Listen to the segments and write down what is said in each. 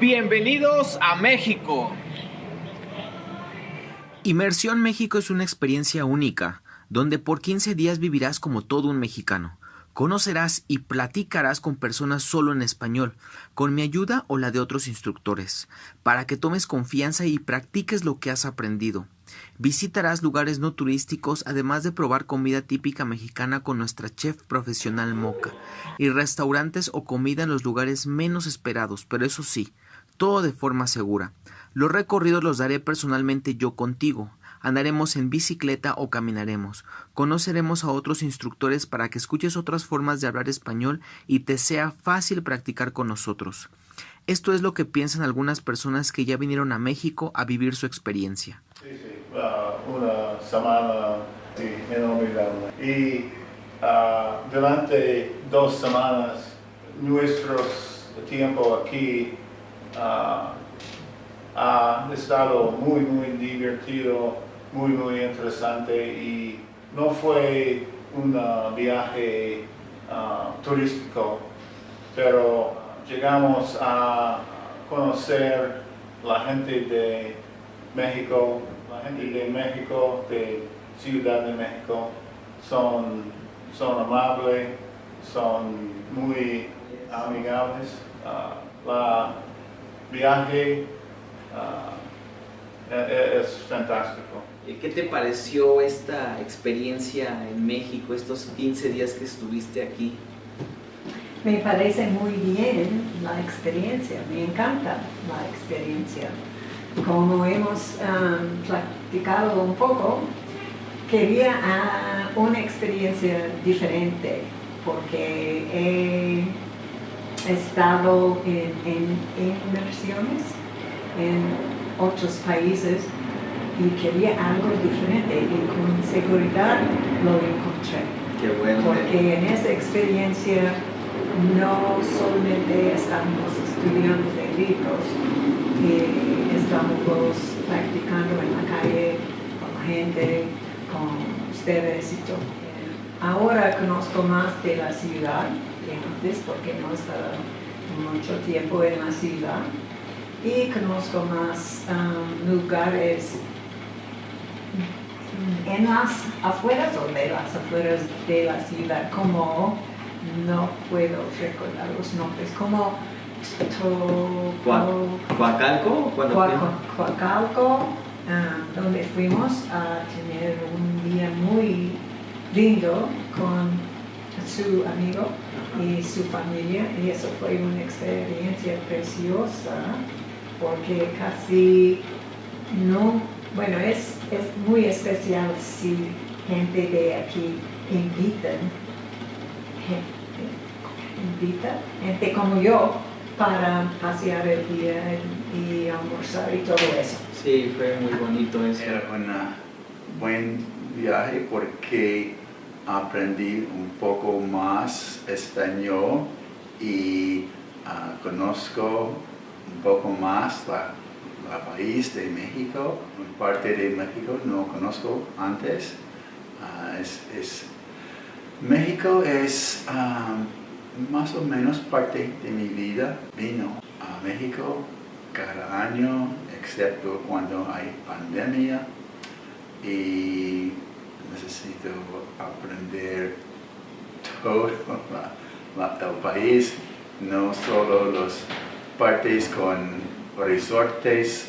Bienvenidos a México. Inmersión México es una experiencia única, donde por 15 días vivirás como todo un mexicano. Conocerás y platicarás con personas solo en español, con mi ayuda o la de otros instructores, para que tomes confianza y practiques lo que has aprendido. Visitarás lugares no turísticos, además de probar comida típica mexicana con nuestra chef profesional Moca, y restaurantes o comida en los lugares menos esperados, pero eso sí, todo de forma segura. Los recorridos los daré personalmente yo contigo. Andaremos en bicicleta o caminaremos. Conoceremos a otros instructores para que escuches otras formas de hablar español y te sea fácil practicar con nosotros. Esto es lo que piensan algunas personas que ya vinieron a México a vivir su experiencia. Sí, sí, una semana sí, inolvidable. Y uh, durante dos semanas, nuestro tiempo aquí uh, ha estado muy, muy divertido, muy, muy interesante y no fue un viaje turístico, pero llegamos a conocer la gente de México, la gente de México, de Ciudad de México, son, son amables, son muy amigables. La viaje uh, es, fantástico. ¿Qué te pareció esta experiencia en México, estos 15 días que estuviste aquí? Me parece muy bien la experiencia, me encanta la experiencia. Como hemos um, platicado un poco, quería uh, una experiencia diferente porque he estado en, en inversiones en otros países y quería algo diferente y con seguridad lo encontré. Qué bueno. Porque en esa experiencia no solamente estamos estudiando de libros, y estamos practicando en la calle con gente, con ustedes y todo. Ahora conozco más de la ciudad que antes porque no he estado mucho tiempo en la ciudad. Y conozco más um, lugares en las afueras o de las afueras de la ciudad, como no puedo recordar los nombres, como Coacalco, Coacalco, um, donde fuimos a tener un día muy lindo con su amigo y su familia y eso fue una experiencia preciosa porque casi no, bueno, es, es muy especial si gente de aquí invitan, gente, invita, gente como yo, para pasear el día y almorzar y todo eso. Sí, fue muy bonito eso. Era un buen viaje porque aprendí un poco más español y ah, conozco un poco más la, país de México, parte de México no conozco antes. Ah, es, México es ah, más o menos parte de mi vida. Vino a México cada año, excepto cuando hay pandemia. Y necesito aprender todo el país, no solo los partes con resortes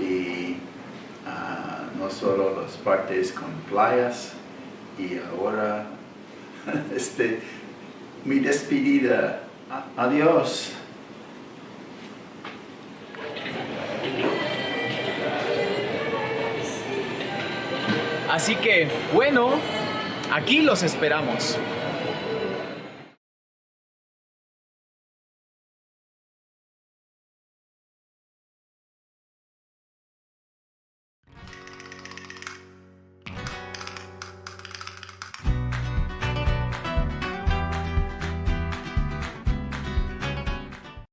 y ah, no solo las partes con playas y ahora este, mi despedida. Adiós. Así que, bueno, aquí los esperamos.